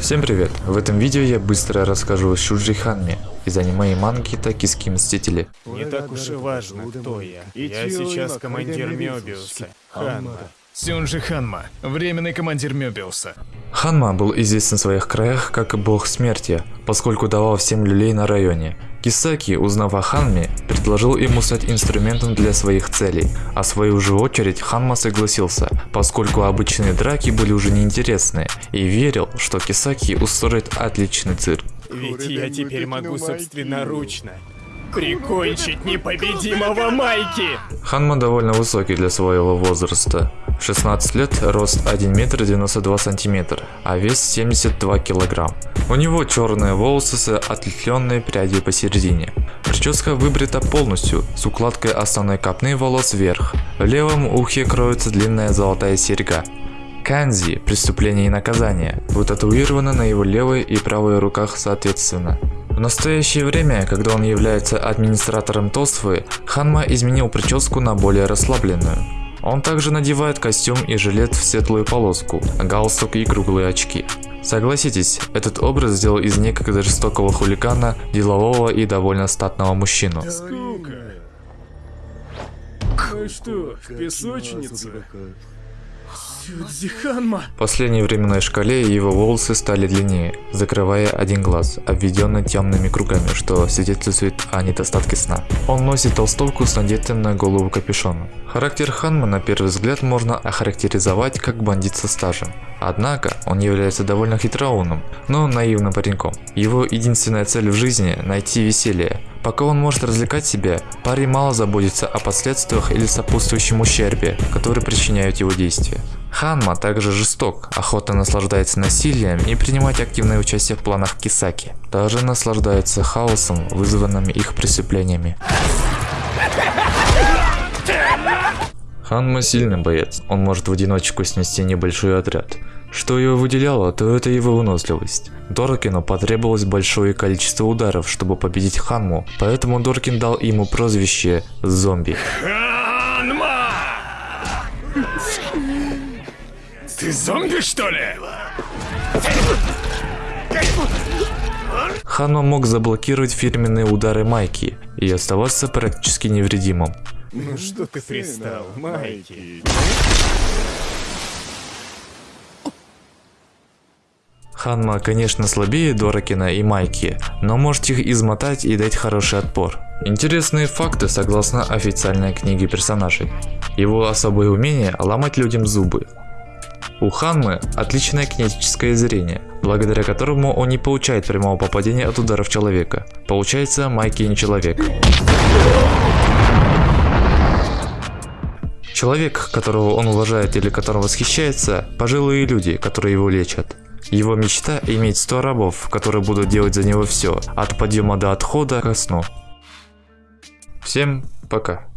Всем привет! В этом видео я быстро расскажу о Шуджи Ханме из аниме и манги Токийские Мстители. Не так уж и важно, кто я. Я сейчас командир Мёбиуса. Ханма. Сюнжи Ханма, временный командир Мёбиуса. Ханма был известен в своих краях как бог смерти, поскольку давал всем люлей на районе. Кисаки, узнав о Ханме, предложил ему стать инструментом для своих целей, а в свою же очередь Ханма согласился, поскольку обычные драки были уже неинтересны, и верил, что Кисаки устроит отличный цирк. Ведь я теперь могу собственноручно прикончить непобедимого Майки! Ханма довольно высокий для своего возраста. В 16 лет рост 1 метр 92 сантиметра, а вес 72 килограмм. У него черные волосы с отлетленной прядью посередине. Прическа выбрита полностью, с укладкой основной копны волос вверх. В левом ухе кроется длинная золотая серьга. Канзи – преступление и наказание, вытатуировано на его левой и правой руках соответственно. В настоящее время, когда он является администратором Тосфы, Ханма изменил прическу на более расслабленную. Он также надевает костюм и жилет в светлую полоску, галстук и круглые очки. Согласитесь, этот образ сделал из некогда жестокого хулигана, делового и довольно статного мужчину. Скука. Ну что, в песочницу? В последней временной шкале его волосы стали длиннее, закрывая один глаз, обведенный темными кругами, что свидетельствует о недостатке сна. Он носит толстовку с надетым на голову капюшоном. Характер Ханма на первый взгляд можно охарактеризовать как бандит со стажем. Однако, он является довольно хитроумным, но наивным пареньком. Его единственная цель в жизни – найти веселье. Пока он может развлекать себя, парень мало заботится о последствиях или сопутствующем ущербе, который причиняют его действия. Ханма также жесток, охотно наслаждается насилием и принимает активное участие в планах Кисаки. Также наслаждается хаосом, вызванным их преступлениями. Ханма сильный боец, он может в одиночку снести небольшой отряд. Что его выделяло, то это его выносливость. Доркину потребовалось большое количество ударов, чтобы победить Ханму, поэтому Доркин дал ему прозвище «Зомби». Ты зомби что ли? Ханма мог заблокировать фирменные удары Майки и оставаться практически невредимым. Ну что ты пристал, Майки? Ханма, конечно, слабее Доракина и Майки, но может их измотать и дать хороший отпор. Интересные факты согласно официальной книге персонажей. Его особое умение ломать людям зубы. У Ханмы отличное кинетическое зрение, благодаря которому он не получает прямого попадения от ударов человека. Получается, Майки не человек. Человек, которого он уважает или которым восхищается, пожилые люди, которые его лечат. Его мечта иметь 100 рабов, которые будут делать за него все, от подъема до отхода ко сну. Всем пока.